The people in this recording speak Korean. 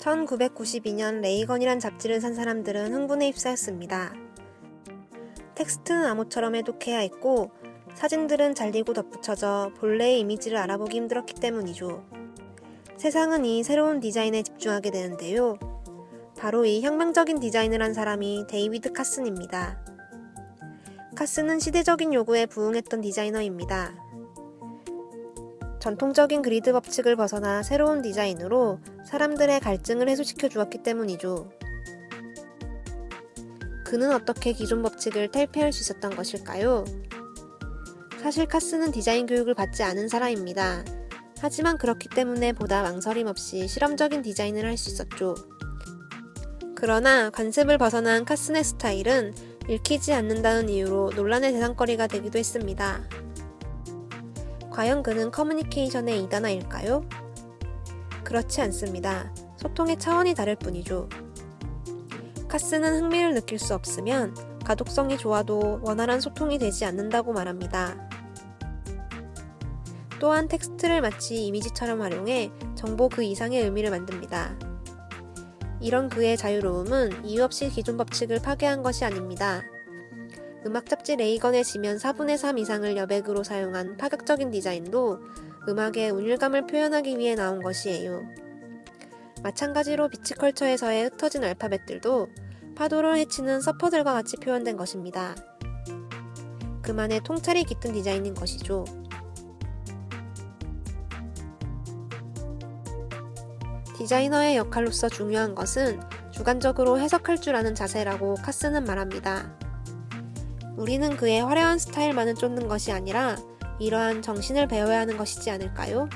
1992년 Ray Gun이란 잡지를 산 사람들은 흥분에 휩싸였습니다. 텍스트는 암호처럼 해독해야 했고 사진들은 잘리고 덧붙여져 본래의 이미지를 알아보기 힘들었기 때문이죠. 세상은 이 새로운 디자인에 집중하게 되는데요. 바로 이 혁명적인 디자인을 한 사람이 데이비드 카슨입니다. 카슨은 시대적인 요구에 부응했던 디자이너입니다. 전통적인 그리드 법칙을 벗어나 새로운 디자인으로 사람들의 갈증을 해소시켜 주었기 때문이죠. 그는 어떻게 기존 법칙을 탈피할 수 있었던 것일까요? 사실 카스는 디자인 교육을 받지 않은 사람입니다. 하지만 그렇기 때문에 보다 망설임 없이 실험적인 디자인을 할 수 있었죠. 그러나 관습을 벗어난 카슨의 스타일은 읽히지 않는다는 이유로 논란의 대상거리가 되기도 했습니다. 과연 그는 커뮤니케이션의 이단아일까요? 그렇지 않습니다. 소통의 차원이 다를 뿐이죠. 카슨은 흥미를 느낄 수 없으면 가독성이 좋아도 원활한 소통이 되지 않는다고 말합니다. 또한 텍스트를 마치 이미지처럼 활용해 정보 그 이상의 의미를 만듭니다. 이런 그의 자유로움은 이유 없이 기존 법칙을 파괴한 것이 아닙니다. 음악 잡지 레이건의 지면 4분의 3 이상을 여백으로 사용한 파격적인 디자인도 음악의 운율감을 표현하기 위해 나온 것이에요. 마찬가지로 비치컬처에서의 흩어진 알파벳들도 파도를 헤치는 서퍼들과 같이 표현된 것입니다. 그만의 통찰이 깃든 디자인인 것이죠. 디자이너의 역할로서 중요한 것은 주관적으로 해석할 줄 아는 자세라고 카스는 말합니다. 우리는 그의 화려한 스타일만을 쫓는 것이 아니라 이러한 정신을 배워야 하는 것이지 않을까요?